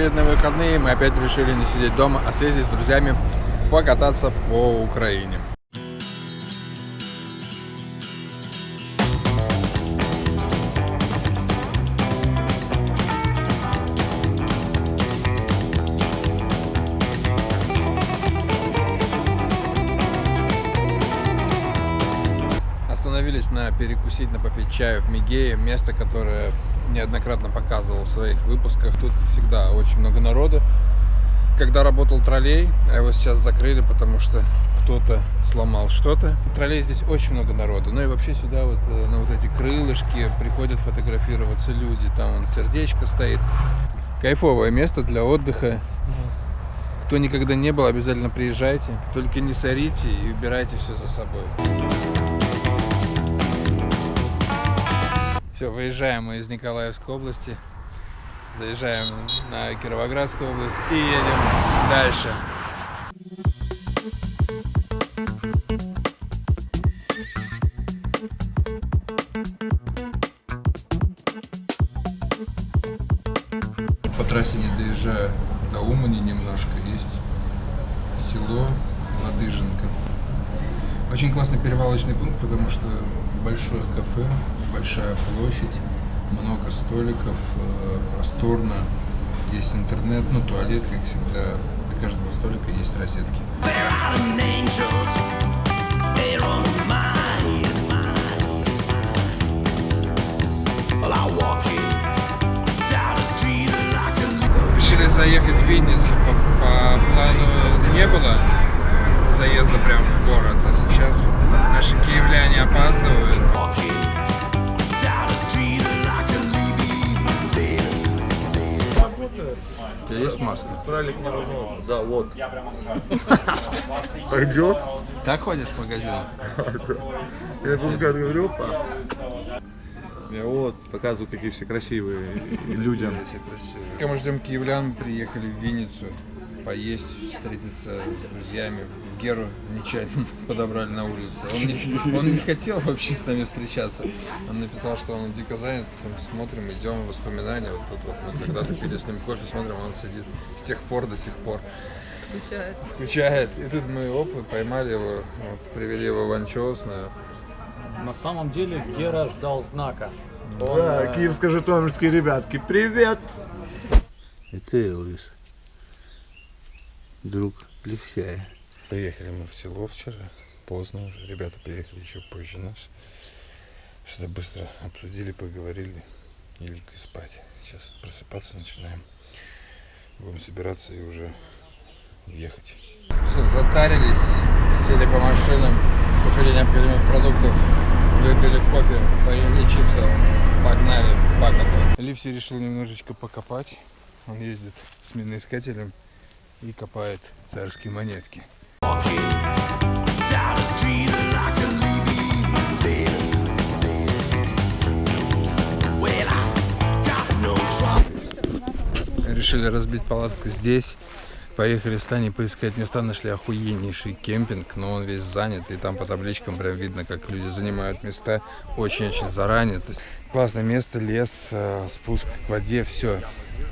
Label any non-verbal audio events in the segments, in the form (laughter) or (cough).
Очередные выходные мы опять решили не сидеть дома, а съездить с друзьями покататься по Украине. Остановились на перекусить, на попить чаю в Мигее, место, которое неоднократно показывал в своих выпусках. Тут всегда очень много народу. Когда работал троллей, а его сейчас закрыли, потому что кто-то сломал что-то. Троллей здесь очень много народу. Ну и вообще сюда вот э, на вот эти крылышки приходят фотографироваться люди. Там вон сердечко стоит. Кайфовое место для отдыха. Кто никогда не был, обязательно приезжайте. Только не сорите и убирайте все за собой. Все, выезжаем мы из Николаевской области, заезжаем на Кировоградскую область и едем дальше. По трассе не доезжаю до Умани немножко, есть село Ладыженко. Очень классный перевалочный пункт, потому что большое кафе, большая площадь, много столиков, э, просторно, есть интернет, ну туалет, как всегда, до каждого столика есть розетки. Решили заехать в Винницу, по, по плану не было заезда прямо в город, а сейчас наши киевляне опаздывают. Тебя есть маска? Тралик не. Да, вот. Пойдет? Так ходишь в магазин? (laughs) Я тут говорю, па. Я вот показываю, какие все красивые людям. Пока мы ждем киевлян, приехали в Винницу поесть, встретиться с друзьями. Геру нечаянно (laughs) подобрали на улице. Он не, он не хотел вообще с нами встречаться. Он написал, что он дико занят. Потом смотрим, идем, воспоминания. Вот тут вот мы когда-то пили с ним кофе, смотрим, он сидит с тех пор до сих пор. Скучает. Скучает. И тут мы, оп, поймали его, вот, привели его в анчоусную. На самом деле Гера ждал знака. Он, Да, э, киевско-житомирские ребятки, привет! Это Элвис. Друг Левсяя. Приехали мы в село вчера, поздно уже. Ребята приехали еще позже нас. Что-то быстро обсудили, поговорили и легли спать. Сейчас просыпаться начинаем. Будем собираться и уже ехать. Все, затарились, сели по машинам, купили необходимых продуктов, выпили кофе, поели чипсов, погнали в Бакоту. Ливси решил немножечко покопать. Он ездит с миноискателем и копает царские монетки. Решили разбить палатку здесь. Поехали с Таней поискать места, нашли охуеннейший кемпинг, но он весь занят, и там по табличкам прям видно, как люди занимают места очень-очень заранее. То есть классное место, лес, э, спуск к воде, все.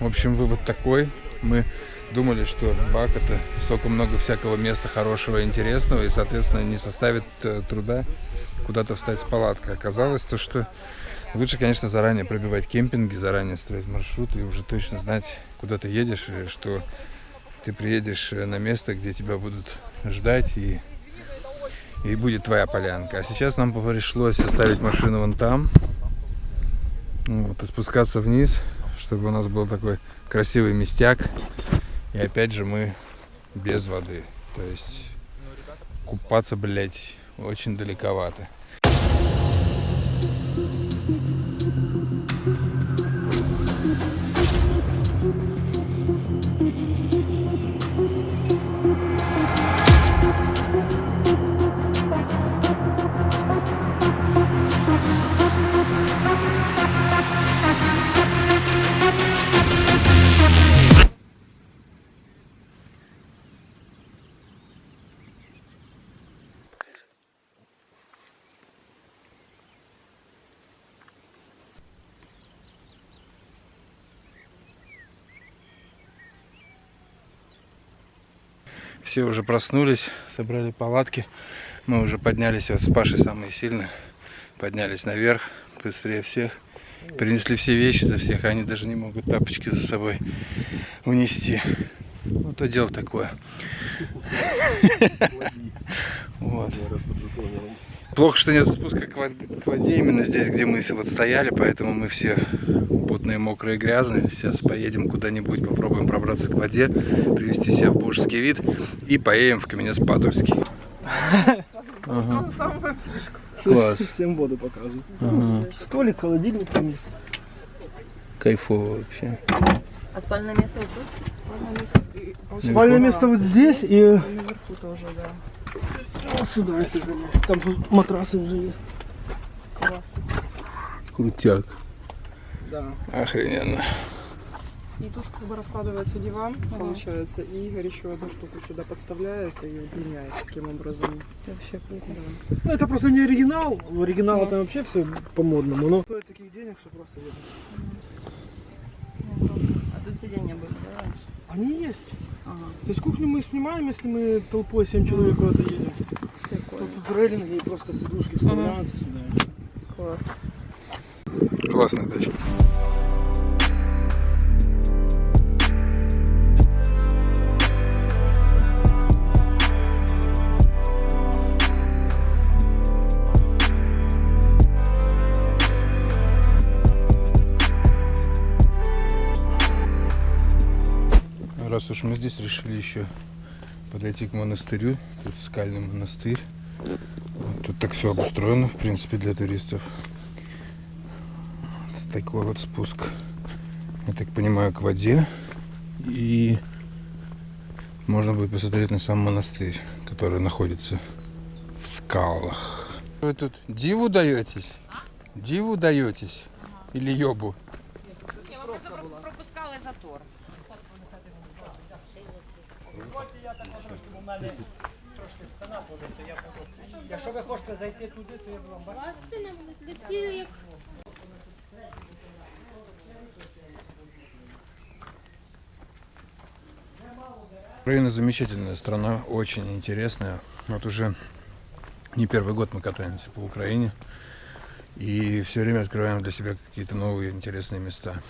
В общем, вывод такой. Мы думали, что Бак это столько много всякого места хорошего интересного, и, соответственно, не составит э, труда куда-то встать с палаткой. Оказалось то, что лучше, конечно, заранее пробивать кемпинги, заранее строить маршрут и уже точно знать, куда ты едешь, и что ты приедешь э, на место, где тебя будут ждать и, и будет твоя полянка. А сейчас нам пришлось оставить машину вон там вот, и спускаться вниз, чтобы у нас был такой красивый местяк. И опять же мы без воды. То есть купаться, блядь, очень далековато. Все уже проснулись, собрали палатки. Мы уже поднялись, вот с Пашей самые сильные. Поднялись наверх, быстрее всех. Принесли все вещи за всех, а они даже не могут тапочки за собой унести. Ну, то дело такое. (laughs) Вот. Плохо, что нет спуска к воде, к воде именно здесь, где мы вот стояли, поэтому мы все потные, мокрые, грязные. Сейчас поедем куда-нибудь, попробуем пробраться к воде, привести себя в божеский вид и поедем в Каменец-Подольский. Самую фишку. Класс. (laughs) Всем воду показываю. Ага. Столик, холодильник там есть. Кайфово вообще. А спальное место вот тут? Спальное место, Спальное место вот здесь и Наверху тоже, да. Вот сюда, если залезть. Там тут матрасы уже есть. Класс. Крутяк. Да. Охрененно. И тут как бы раскладывается диван, получается, и Игорь еще одну штуку сюда подставляет и удлиняет таким образом. Вообще круто. Ну это просто не оригинал. В оригинала там вообще все по-модному, но стоит таких денег, что просто ебать. Тут сиденья были, да, раньше? Они есть. Ага. То есть кухню мы снимаем, если мы толпой 7 человек куда-то едем. Прикольно. Тут рейлинги и просто сидушки вставляются сюда. Класс. Классная дача. Уж мы здесь решили еще подойти к монастырю, тут скальный монастырь. Вот Тут так все обустроено, в принципе, для туристов. Вот такой вот спуск, я так понимаю, к воде. И можно будет посмотреть на сам монастырь, который находится в скалах. Вы тут диву даетесь? Диву даетесь? Или ёбу? Я просто пропускала затор. Якщо ви хочете зайти туди, то я вам Украина замечательная страна, очень интересная. Вот уже не первый год мы катаемся по Украине. И все время открываем для себя какие-то новые интересные места.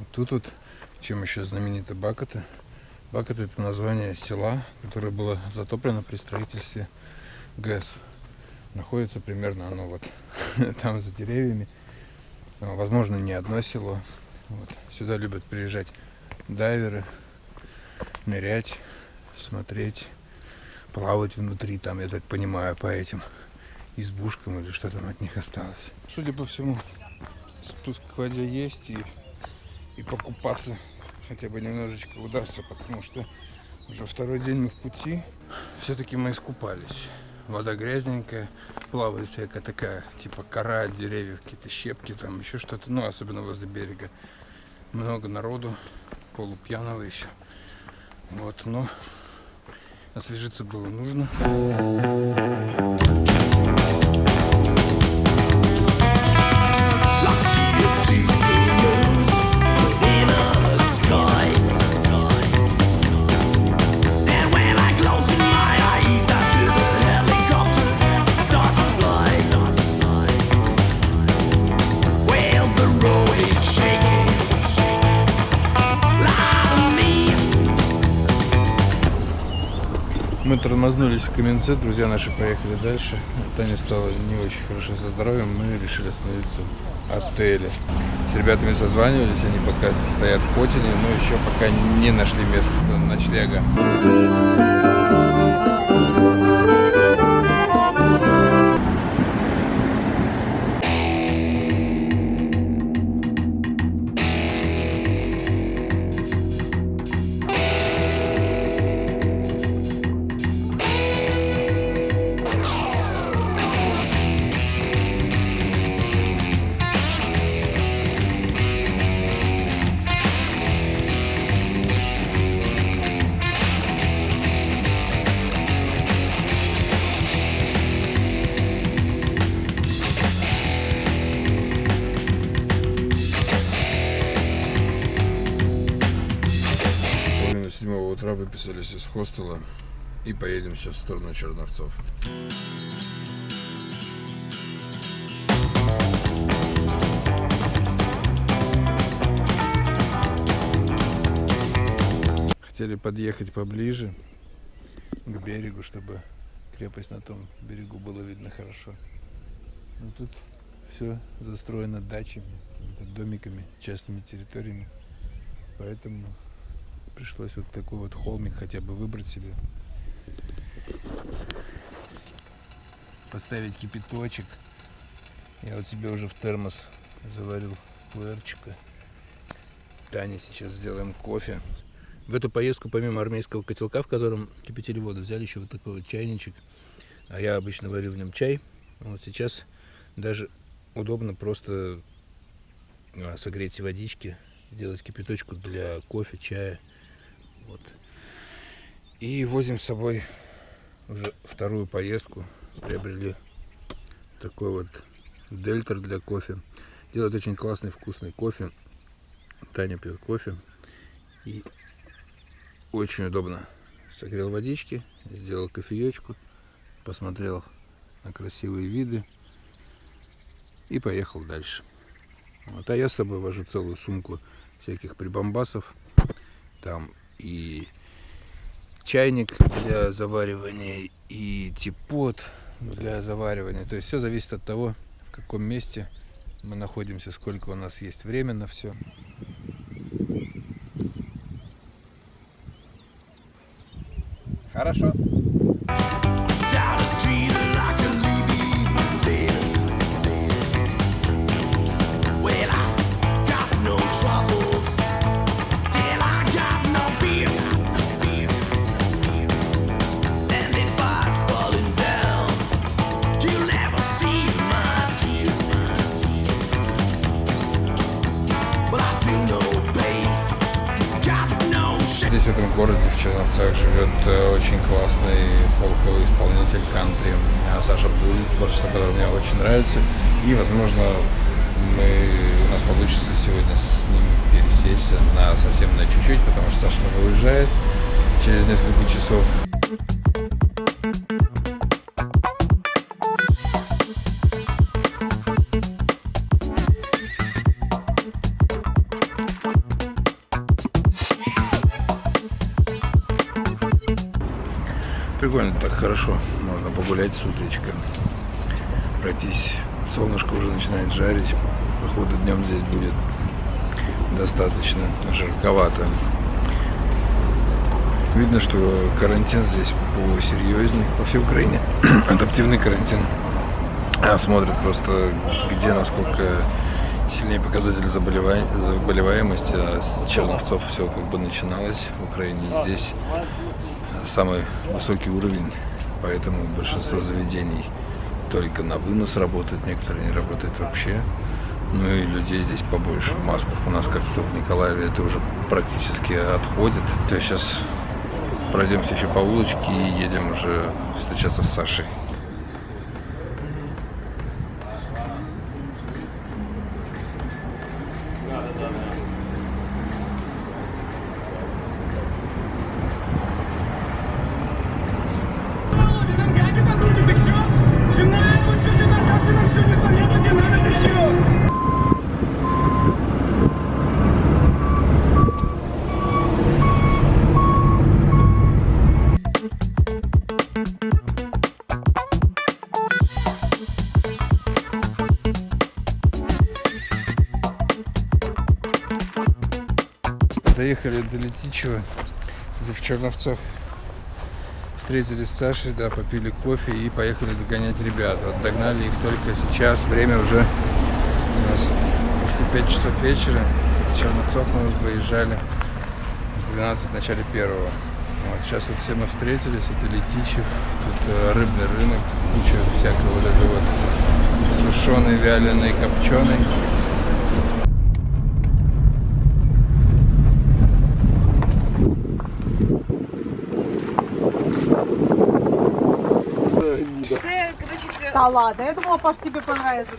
Вот тут вот, чем еще знамениты Бакоты. Бакоты это название села, которое было затоплено при строительстве ГЭС. Находится примерно оно вот (laughs) там за деревьями. Возможно, не одно село. Вот. Сюда любят приезжать дайверы, нырять, смотреть, плавать внутри, там, я так понимаю, по этим избушкам или что там от них осталось. Судя по всему, спуск к воде есть и, и покупаться хотя бы немножечко удастся, потому что уже второй день мы в пути. Все-таки мы искупались. Вода грязненькая, плавает всякая такая, типа кора от деревьев, какие-то щепки, там еще что-то, ну, особенно возле берега. Много народу, полупьяного еще. Вот, но освежиться было нужно. Тормознулись в Каменце, друзья наши поехали дальше. Таня стало не очень хорошо со здоровьем, мы решили остановиться в отеле. С ребятами созванивались, они пока стоят в Хотине, но еще пока не нашли место ночлега. Выписались из хостела. и поедем сейчас в сторону Черновцов. Хотели подъехать поближе к берегу, чтобы крепость на том берегу было видно хорошо. Но тут все застроено дачами, домиками, частными территориями. Поэтому пришлось вот такой вот холмик хотя бы выбрать себе. Поставить кипяточек. Я вот себе уже в термос заварил пуэрчика. Тане сейчас сделаем кофе. В эту поездку, помимо армейского котелка, в котором кипятили воду, взяли еще вот такой вот чайничек. А я обычно варю в нем чай. Вот сейчас даже удобно просто а, согреть водички, сделать кипяточку для кофе, чая. Вот. И возим с собой уже вторую поездку. Приобрели такой вот дельтер для кофе. Делает очень классный вкусный кофе. Таня пьет кофе. И очень удобно. Согрел водички, сделал кофеечку, посмотрел на красивые виды и поехал дальше. Вот, а я с собой вожу целую сумку всяких прибамбасов. Там и чайник для заваривания, и типот для заваривания. То есть все зависит от того, в каком месте мы находимся, сколько у нас есть время на все. Хорошо. В Черновцах, живет э, очень классный фолковый исполнитель кантри Саша Буль, творчество которого мне очень нравится. И, возможно, мы, у нас получится сегодня с ним пересечься на совсем на чуть-чуть, потому что Саша тоже уезжает через несколько часов. Прикольно, так хорошо. Можно погулять с утречка. Пройтись. Солнышко уже начинает жарить. Походу днем здесь будет достаточно жарковато. Видно, что карантин здесь посерьезнее по всей Украине. (clears throat) Адаптивный карантин. А смотрят просто, где насколько сильнее заболевай- заболеваемости. А с Черновцов все как бы начиналось в Украине. Здесь самый высокий уровень, поэтому большинство заведений только на вынос работают, некоторые не работают вообще. Ну и людей здесь побольше в масках. У нас как-то в Николаеве это уже практически отходит. То есть сейчас пройдемся еще по улочке и едем уже встречаться с Сашей. Доехали до Летичева, кстати, в Черновцах. Встретились с Сашей, да, попили кофе и поехали догонять ребят. Вот догнали их только сейчас, время уже у нас почти 5 часов вечера. Из Черновцов мы выезжали в 12 в начале первого. Вот, сейчас вот все мы встретились, это Летичев, тут э, рыбный рынок, куча всякого вот этого вот сушеный, вяленый, копченый. Це, коротше, Да ладно, я думала, Паш, тебе понравится.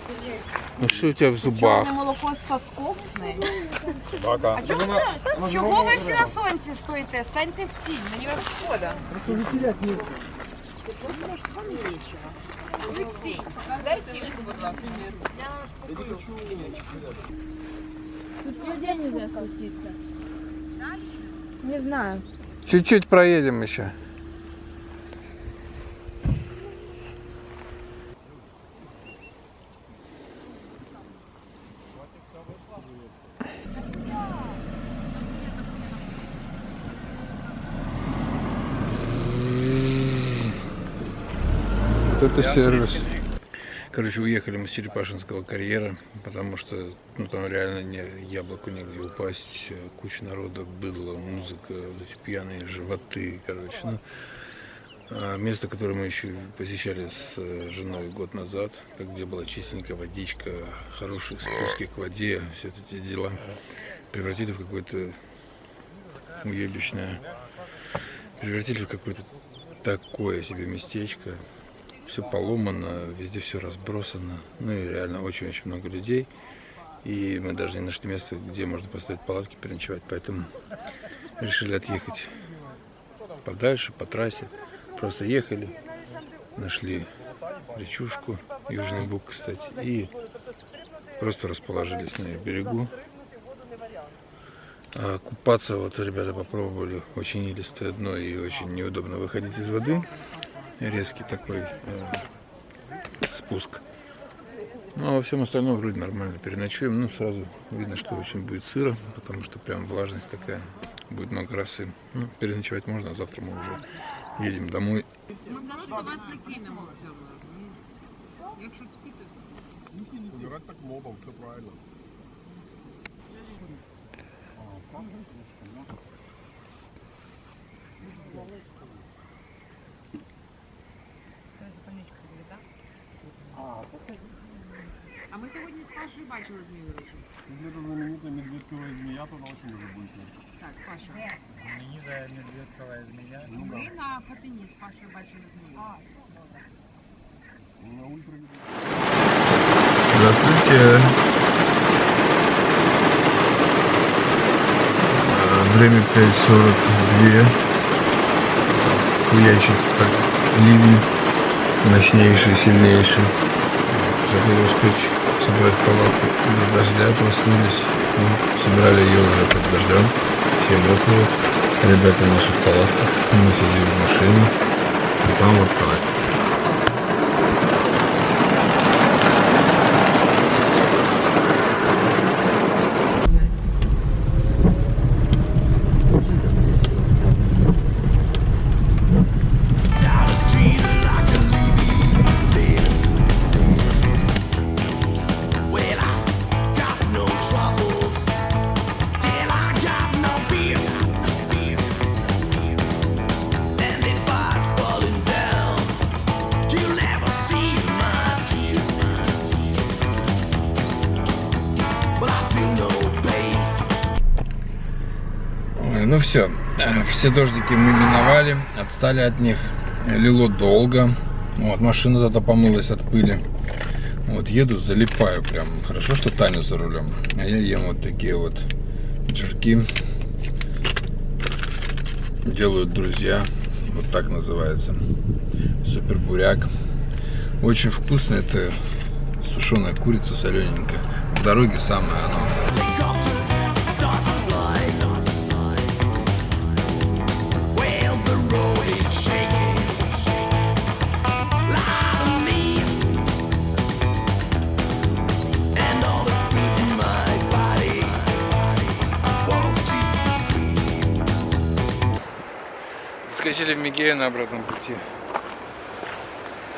Ну что у тебя в зубах? Чорне молоко з соском з нею. Бага. А чого, ви- чого ви всі на сонці стоїте? Станьте в тінь, мені вас шкода. Ну, може, з вами вечора. Олексій, дай сішку, будь ласка. Я Тут нигде нельзя спуститься. Не знаю. Чуть-чуть проедем еще. Вот это сервис. Короче, уехали мы с Черепашинского карьера, потому что ну, там реально не, яблоку негде упасть, куча народа, быдло, музыка, вот эти пьяные животы, короче. Ну, а место, которое мы еще посещали с э, женой год назад, где была чистенькая водичка, хорошие спуски к воде, все эти дела, превратили в какое-то уебищное, превратили в какое-то такое себе местечко, все поломано, везде все разбросано. Ну и реально очень-очень много людей. И мы даже не нашли место, где можно поставить палатки, переночевать. Поэтому решили отъехать подальше, по трассе. Просто ехали, нашли речушку, Южный Буг, кстати, и просто расположились на её берегу. А купаться вот ребята попробовали, очень илистое дно и очень неудобно выходить из воды резкий такой э, спуск. Ну, а во всем остальном вроде нормально переночуем. Ну, сразу видно, что очень будет сыро, потому что прям влажность такая, будет много росы. Ну, переночевать можно, а завтра мы уже едем домой. Все правильно. А ми сьогодні з Пашою бачили змію речі. Где-то знаменитая медведковая змея, то она очень уже будет. Так, Паша. Знаменитая медведковая змея. Ми на Фатині з Пашою бачили змію. На ультра Здравствуйте. Э, Время 5.42. Хуячит так ливень мощнейший, сильнейший. Хотели успеть собрать палатку до дождя, проснулись. Ну, собрали ее уже под дождем. Все мокрые. Ребята наши в палатках. Мы сидим в машине. И там вот так. Все дождики мы миновали, отстали от них, лило долго, вот, машина зато помылась от пыли, вот, еду, залипаю прям, хорошо, что Таня за рулем, а я ем вот такие вот жирки, делают друзья, вот так называется, супер буряк, очень вкусно, это сушеная курица солененькая, в дороге самое оно. Скачали в Мигея на обратном пути.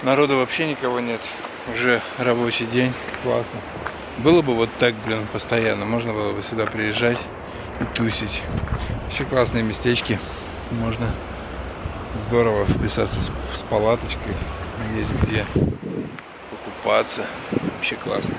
Народу вообще никого нет. Уже рабочий день. Классно. Было бы вот так, блин, постоянно. Можно было бы сюда приезжать и тусить. Еще классные местечки. Можно здорово вписаться с, с палаточкой. Есть где покупаться. Вообще классно.